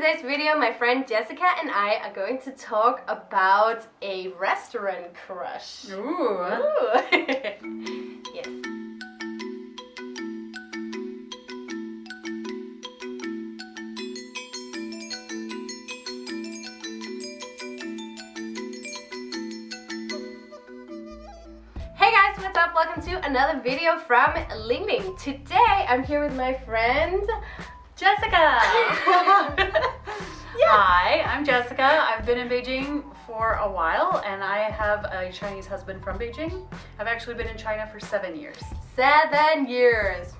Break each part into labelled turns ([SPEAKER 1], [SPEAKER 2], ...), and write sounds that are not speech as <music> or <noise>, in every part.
[SPEAKER 1] today's video, my friend Jessica and I are going to talk about a restaurant crush.
[SPEAKER 2] Ooh.
[SPEAKER 1] Ooh. <laughs> yes. Hey guys, what's up? Welcome to another video from Ling Ling. Today I'm here with my friend Jessica. <laughs>
[SPEAKER 2] Hi, I'm Jessica. I've been in Beijing for a while and I have a Chinese husband from Beijing. I've actually been in China for seven years.
[SPEAKER 1] Seven years.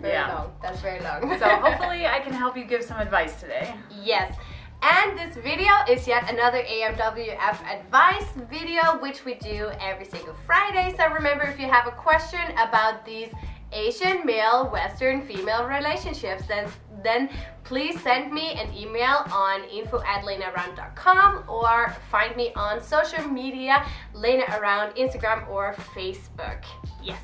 [SPEAKER 1] Very
[SPEAKER 2] Yeah.
[SPEAKER 1] long. That's very long.
[SPEAKER 2] So <laughs> hopefully I can help you give some advice today.
[SPEAKER 1] Yes. And this video is yet another AMWF advice video, which we do every single Friday. So remember, if you have a question about these Asian male, Western female relationships, then then please send me an email on info at lenaround.com or find me on social media, Lena Around, Instagram or Facebook. Yes.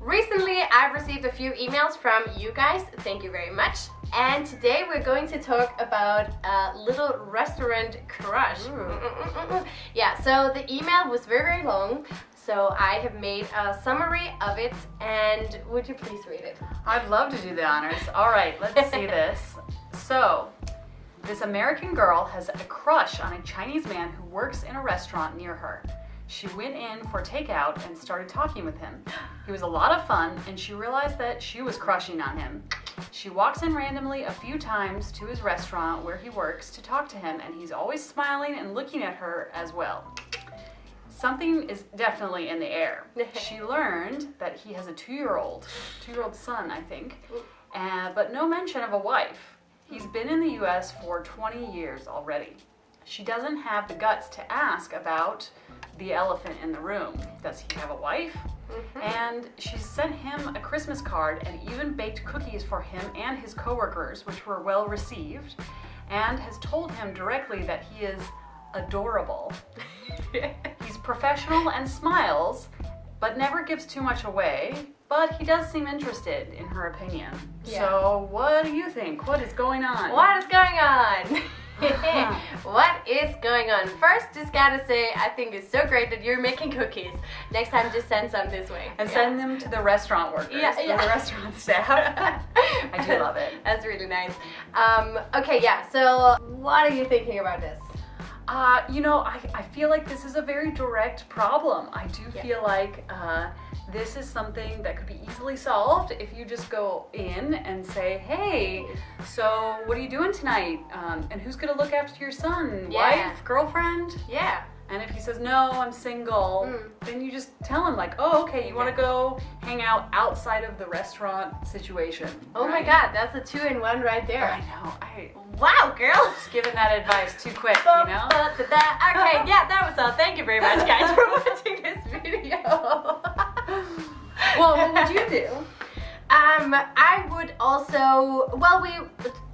[SPEAKER 1] Recently, I've received a few emails from you guys. Thank you very much. And today we're going to talk about a little restaurant crush.
[SPEAKER 2] Ooh.
[SPEAKER 1] Yeah, so the email was very, very long. So I have made a summary of it and would you please read it?
[SPEAKER 2] I'd love to do the honors. All right, let's see <laughs> this. So, this American girl has a crush on a Chinese man who works in a restaurant near her. She went in for takeout and started talking with him. He was a lot of fun and she realized that she was crushing on him. She walks in randomly a few times to his restaurant where he works to talk to him and he's always smiling and looking at her as well. Something is definitely in the air. <laughs> she learned that he has a two-year-old, two-year-old son, I think, uh, but no mention of a wife. He's been in the US for 20 years already. She doesn't have the guts to ask about the elephant in the room. Does he have a wife? And she sent him a Christmas card and even baked cookies for him and his coworkers, which were well received, and has told him directly that he is adorable. <laughs> <laughs> Professional and smiles, but never gives too much away. But he does seem interested in her opinion.
[SPEAKER 1] Yeah.
[SPEAKER 2] So, what do you think? What is going on?
[SPEAKER 1] What is going on? <laughs> <laughs> what is going on? First, just gotta say, I think it's so great that you're making cookies. Next time, just send some this way.
[SPEAKER 2] And
[SPEAKER 1] Yeah.
[SPEAKER 2] send them to the restaurant workers,
[SPEAKER 1] Yeah,
[SPEAKER 2] the restaurant <laughs> staff. I do love it.
[SPEAKER 1] That's really nice. Um, okay, yeah, so what are you thinking about this?
[SPEAKER 2] Uh, you know, I, I feel like this is a very direct problem. I do
[SPEAKER 1] Yeah.
[SPEAKER 2] feel like uh, this is something that could be easily solved if you just go in and say, hey, so what are you doing tonight? Um, and who's gonna look after your son?
[SPEAKER 1] Yeah.
[SPEAKER 2] Wife? Girlfriend?
[SPEAKER 1] Yeah.
[SPEAKER 2] And if he says, no, I'm single,
[SPEAKER 1] Mm.
[SPEAKER 2] then you just tell him, like, oh, okay, you wanna go hang out outside of the restaurant situation.
[SPEAKER 1] Oh my god, that's a two in one right there.
[SPEAKER 2] I know. I
[SPEAKER 1] Wow, girl!
[SPEAKER 2] just giving that advice too quick, you know?
[SPEAKER 1] Okay, <laughs> yeah, that was all. Thank you very much, guys, for <laughs> watching this video.
[SPEAKER 2] Well, what would you <laughs> do?
[SPEAKER 1] Um, I would also, well, we,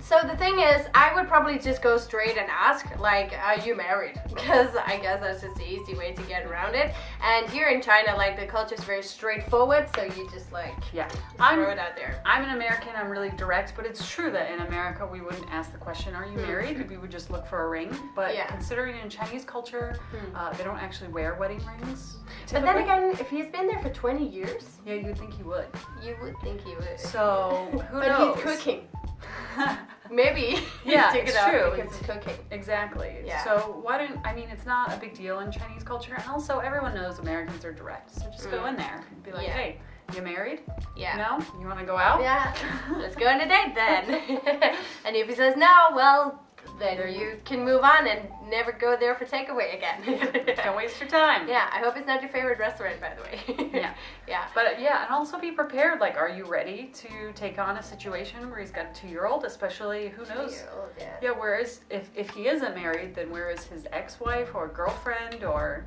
[SPEAKER 1] so the thing is, I would probably just go straight and ask, like, are you married? <laughs> Because I guess that's just the easy way to get around it. And here in China, like, the culture is very straightforward, so you just, like,
[SPEAKER 2] Yeah,
[SPEAKER 1] just
[SPEAKER 2] I'm
[SPEAKER 1] throw it out there.
[SPEAKER 2] I'm an American. I'm really direct, but it's true that in America we wouldn't ask the question, "Are you
[SPEAKER 1] Hmm.
[SPEAKER 2] married?" We would just look for a ring. But
[SPEAKER 1] Yeah.
[SPEAKER 2] considering in Chinese culture,
[SPEAKER 1] Hmm.
[SPEAKER 2] uh, they don't actually wear wedding rings.
[SPEAKER 1] But then again, if he's been there for 20 years,
[SPEAKER 2] yeah, you'd think he would.
[SPEAKER 1] you would think he would.
[SPEAKER 2] So <laughs> who
[SPEAKER 1] but
[SPEAKER 2] knows?
[SPEAKER 1] he's cooking. <laughs> Maybe
[SPEAKER 2] Yeah, <laughs> it's
[SPEAKER 1] it
[SPEAKER 2] true.
[SPEAKER 1] because he's cooking.
[SPEAKER 2] exactly.
[SPEAKER 1] Yeah.
[SPEAKER 2] So why don't I mean it's not a big deal in Chinese culture, and also everyone knows Americans are direct. So just go
[SPEAKER 1] Mm.
[SPEAKER 2] in there and be like,
[SPEAKER 1] Yeah.
[SPEAKER 2] "Hey, you married?
[SPEAKER 1] Yeah.
[SPEAKER 2] No? You want to go out?"
[SPEAKER 1] Yeah, <laughs> let's go on a date then. and if he says no, well, then
[SPEAKER 2] you-
[SPEAKER 1] can move on and never go there for takeaway again. <laughs>
[SPEAKER 2] Don't waste your time.
[SPEAKER 1] Yeah, I hope it's not your favorite restaurant, by the way.
[SPEAKER 2] Yeah. <laughs>
[SPEAKER 1] yeah.
[SPEAKER 2] But yeah, and also be prepared. Like, are you ready to take on a situation where he's got a two-year-old? Especially, who knows?
[SPEAKER 1] Yeah.
[SPEAKER 2] Yeah, where is if if he isn't married, then where is his ex-wife or girlfriend or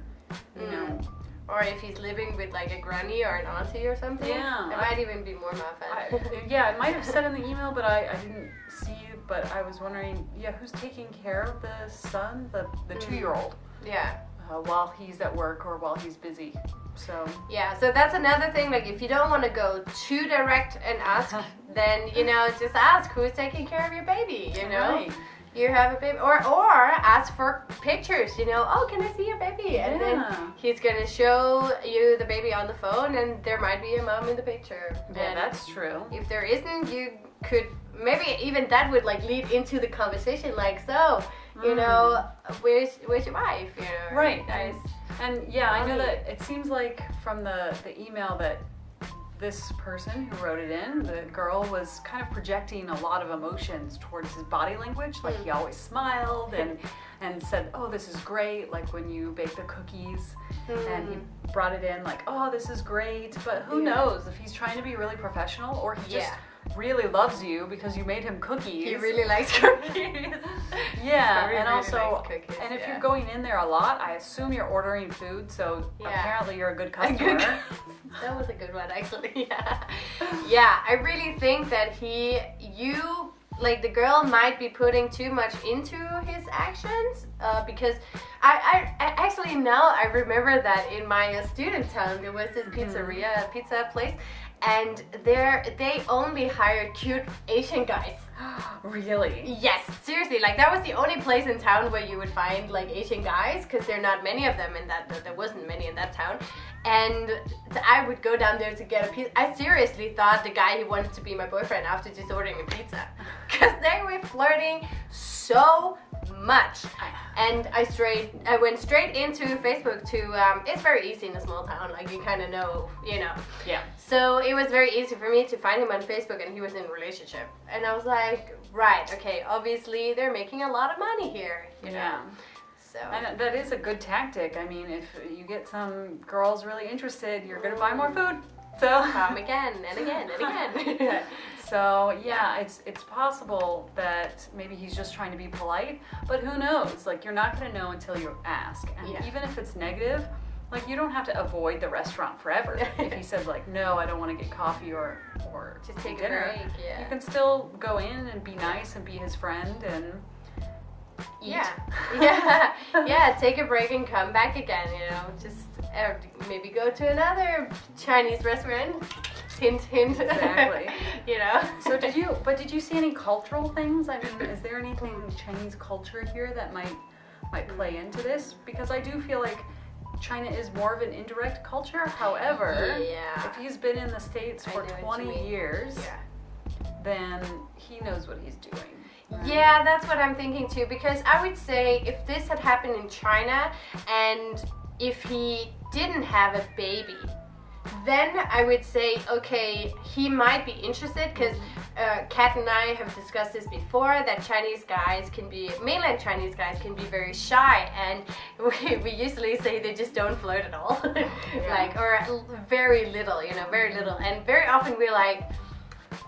[SPEAKER 2] you know?
[SPEAKER 1] Mm. Or if he's living with like a granny or an auntie or something.
[SPEAKER 2] Yeah,
[SPEAKER 1] It
[SPEAKER 2] I-
[SPEAKER 1] might even be more muffin.
[SPEAKER 2] I, yeah, it might have said in the email, but I, I didn't see. But I was wondering, yeah, who's taking care of the son, the the
[SPEAKER 1] Mm.
[SPEAKER 2] two-year-old,
[SPEAKER 1] yeah.
[SPEAKER 2] uh, while he's at work or while he's busy? So
[SPEAKER 1] Yeah, so that's another thing. Like, if you don't want to go too direct and ask, <laughs> then you know, just ask who's taking care of your baby. You know,
[SPEAKER 2] Right.
[SPEAKER 1] you have a baby or or ask for pictures you know oh can i see your baby and then he's gonna show you the baby on the phone and there might be a mom in the picture
[SPEAKER 2] Yeah,
[SPEAKER 1] and
[SPEAKER 2] that's true.
[SPEAKER 1] if there isn't you could maybe even that would like lead into the conversation like so you know where's where's your wife you know
[SPEAKER 2] Mm. Right.
[SPEAKER 1] guys
[SPEAKER 2] And yeah, I know that it seems like from the, the email that this person who wrote it in, the girl was kind of projecting a lot of emotions towards his body language. Like he always smiled and <laughs> and said, "Oh, this is great." Like when you bake the cookies, and he brought it in like, "Oh, this is great." But who
[SPEAKER 1] Mm. Yeah.
[SPEAKER 2] knows if he's trying to be really professional or he just
[SPEAKER 1] Yeah.
[SPEAKER 2] Really loves you because you made him cookies.
[SPEAKER 1] he really likes <laughs> cookies
[SPEAKER 2] Yeah,
[SPEAKER 1] Very,
[SPEAKER 2] and
[SPEAKER 1] really
[SPEAKER 2] also,
[SPEAKER 1] cookies,
[SPEAKER 2] and if
[SPEAKER 1] yeah.
[SPEAKER 2] you're going in there a lot, I assume you're ordering food, so
[SPEAKER 1] Yeah.
[SPEAKER 2] apparently you're a good <laughs>
[SPEAKER 1] A
[SPEAKER 2] customer.
[SPEAKER 1] good- that was a good one actually <laughs> yeah yeah i really think that he you like the girl might be putting too much into his actions uh, because I, I, I actually now i remember that in my uh, student town there was this pizzeria pizza place and there they only hired cute asian guys <gasps>
[SPEAKER 2] really?
[SPEAKER 1] Yes, seriously, like that was the only place in town where you would find like Asian guys because there are not many of them in that. There wasn't many in that town, and I would go down there to get a pizza. I seriously thought the guy he wanted to be my boyfriend after just ordering a pizza, <laughs> because they were flirting so much. And I straight, I went straight into Facebook to. Um, it's very easy in a small town, like you kind of know, you know.
[SPEAKER 2] Yeah.
[SPEAKER 1] So it was very easy for me to find him on Facebook, and he was in a relationship. And I was like, right, okay, obviously they're making a lot of money here, you know.
[SPEAKER 2] Yeah.
[SPEAKER 1] So
[SPEAKER 2] And that is a good tactic. I mean, if you get some girls really interested, you're gonna buy more food. So.
[SPEAKER 1] come again and again and again. <laughs>
[SPEAKER 2] so yeah, it's it's possible that maybe he's just trying to be polite, but who knows? Like you're not gonna know until you ask. And
[SPEAKER 1] Yeah.
[SPEAKER 2] even if it's negative, like you don't have to avoid the restaurant forever. if he says like, no, I don't want to get coffee or or <laughs>
[SPEAKER 1] Just take a
[SPEAKER 2] dinner,
[SPEAKER 1] break, yeah.
[SPEAKER 2] you can still go in and be nice and be his friend and eat.
[SPEAKER 1] yeah, <laughs> yeah, yeah. Take a break and come back again. You know, just uh, maybe go to another Chinese restaurant. Hint, hint.
[SPEAKER 2] Exactly. <laughs>
[SPEAKER 1] you know.
[SPEAKER 2] So did you? But did you see any cultural things? I mean, is there anything Chinese culture here that might might play into this? Because I do feel like China is more of an indirect culture. However,
[SPEAKER 1] Yeah.
[SPEAKER 2] if he's been in the states for
[SPEAKER 1] know what you
[SPEAKER 2] 20 years,
[SPEAKER 1] Yeah.
[SPEAKER 2] then he knows what he's doing. right?
[SPEAKER 1] Yeah, that's what I'm thinking too. Because I would say if this had happened in China and if he didn't have a baby, then I would say, okay, he might be interested because uh, Kat and I have discussed this before that Chinese guys can be, mainland Chinese guys can be very shy, and <laughs> we, we usually say they just don't flirt at all. <laughs> like, or very little, you know, very little. And very often we're like,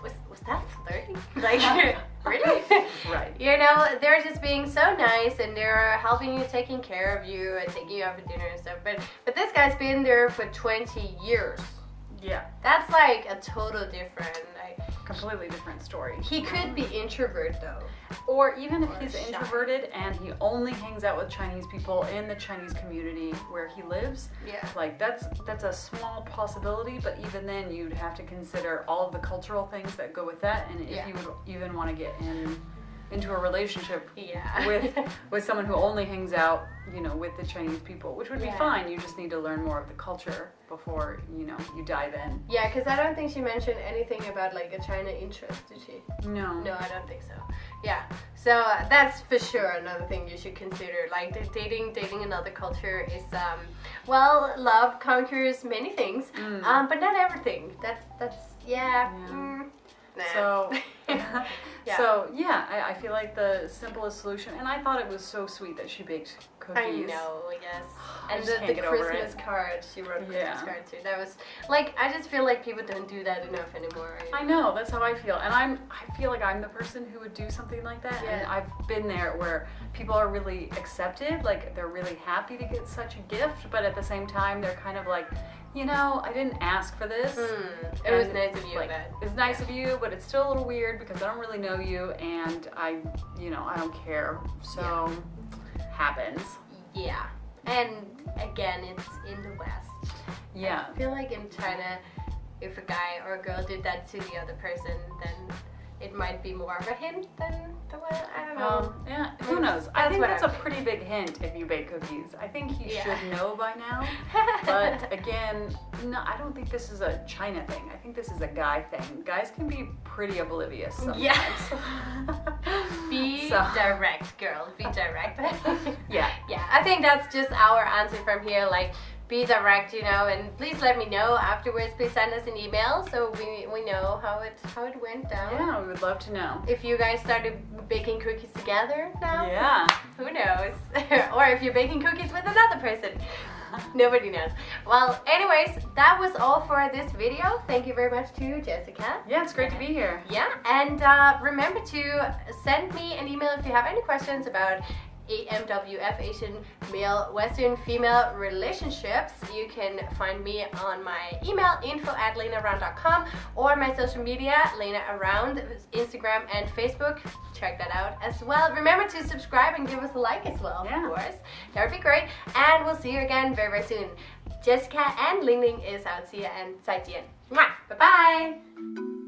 [SPEAKER 1] was, was that flirting? <laughs> Like, really? <laughs>
[SPEAKER 2] Right.
[SPEAKER 1] You know, they're just being so nice and they're helping you, taking care of you, and taking you out for dinner and stuff. But but this guy's been there for 20 years.
[SPEAKER 2] Yeah.
[SPEAKER 1] That's like a total different. Like,
[SPEAKER 2] Completely different story.
[SPEAKER 1] he could be introvert though.
[SPEAKER 2] Or even if
[SPEAKER 1] Or
[SPEAKER 2] he's
[SPEAKER 1] shy.
[SPEAKER 2] introverted and he only hangs out with Chinese people in the Chinese community where he lives,
[SPEAKER 1] Yeah.
[SPEAKER 2] like that's that's a small possibility. But even then, you'd have to consider all of the cultural things that go with that, and if
[SPEAKER 1] Yeah.
[SPEAKER 2] you would even want to get in into a relationship
[SPEAKER 1] Yeah.
[SPEAKER 2] with <laughs> with someone who only hangs out, you know, with the Chinese people, which would be fine. You just need to learn more of the culture before you know you dive in.
[SPEAKER 1] yeah, because I don't think she mentioned anything about like a China interest, did she?
[SPEAKER 2] No.
[SPEAKER 1] No, I don't think so. Yeah, so uh, that's for sure another thing you should consider. Like dating, dating another culture is, um, well, love conquers many things,
[SPEAKER 2] Mm.
[SPEAKER 1] um, but not everything. That's that's yeah.
[SPEAKER 2] Yeah.
[SPEAKER 1] mm, nah.
[SPEAKER 2] So, <laughs> So yeah, I, I feel like the simplest solution, and I thought it was so sweet that she baked cookies.
[SPEAKER 1] I know, yes.
[SPEAKER 2] I <gasps>
[SPEAKER 1] And
[SPEAKER 2] just
[SPEAKER 1] the, the Christmas card, she wrote a Christmas
[SPEAKER 2] Yeah.
[SPEAKER 1] card too. That was like I just feel like people don't do that enough anymore. you
[SPEAKER 2] I
[SPEAKER 1] know?
[SPEAKER 2] that's how I feel, and I'm I feel like I'm the person who would do something like that, and I've been there where people are really accepted, like they're really happy to get such a gift, but at the same time they're kind of like, you know, I didn't ask for this.
[SPEAKER 1] Hmm, It was nice of you,
[SPEAKER 2] like, it's nice of you, but it's still a little weird because I don't really know you, and I, you know, I don't care. So happens.
[SPEAKER 1] yeah. And again, it's in the West.
[SPEAKER 2] Yeah.
[SPEAKER 1] I feel like in China, if a guy or a girl did that to the other person, then it might be more of a hint than the one. I don't know.
[SPEAKER 2] Well, yeah, mm, I think
[SPEAKER 1] what
[SPEAKER 2] that's
[SPEAKER 1] I'm
[SPEAKER 2] a pretty big hint if you bake cookies. I think he
[SPEAKER 1] Yeah.
[SPEAKER 2] should know by now. <laughs> But again, no, I don't think this is a China thing. I think this is a guy thing. Guys can be pretty oblivious sometimes.
[SPEAKER 1] Yeah. <laughs> Be
[SPEAKER 2] So-
[SPEAKER 1] direct, girl. Be direct. <laughs> I think that's just our answer from here. Like, be direct, you know, and please let me know afterwards. Please send us an email so we, we know how it how it went down.
[SPEAKER 2] Yeah, we would love to know.
[SPEAKER 1] If you guys started baking cookies together now,
[SPEAKER 2] Yeah.
[SPEAKER 1] who knows? <laughs> or if you're baking cookies with another person. <laughs> Nobody knows. Well, anyways, that was all for this video. Thank you very much to Jessica.
[SPEAKER 2] Yeah, it's great to be here.
[SPEAKER 1] Yeah, and uh, remember to send me an email if you have any questions about AMWF Asian male Western female relationships. You can find me on my email info at lenaround.com or my social media Lena Around Instagram and Facebook. Check that out as well. Remember to subscribe and give us a like as well,
[SPEAKER 2] Yeah.
[SPEAKER 1] of course. That would be great. And we'll see you again very very soon. Jessica and Ling Ling is out. See ya and 再见. Bye bye.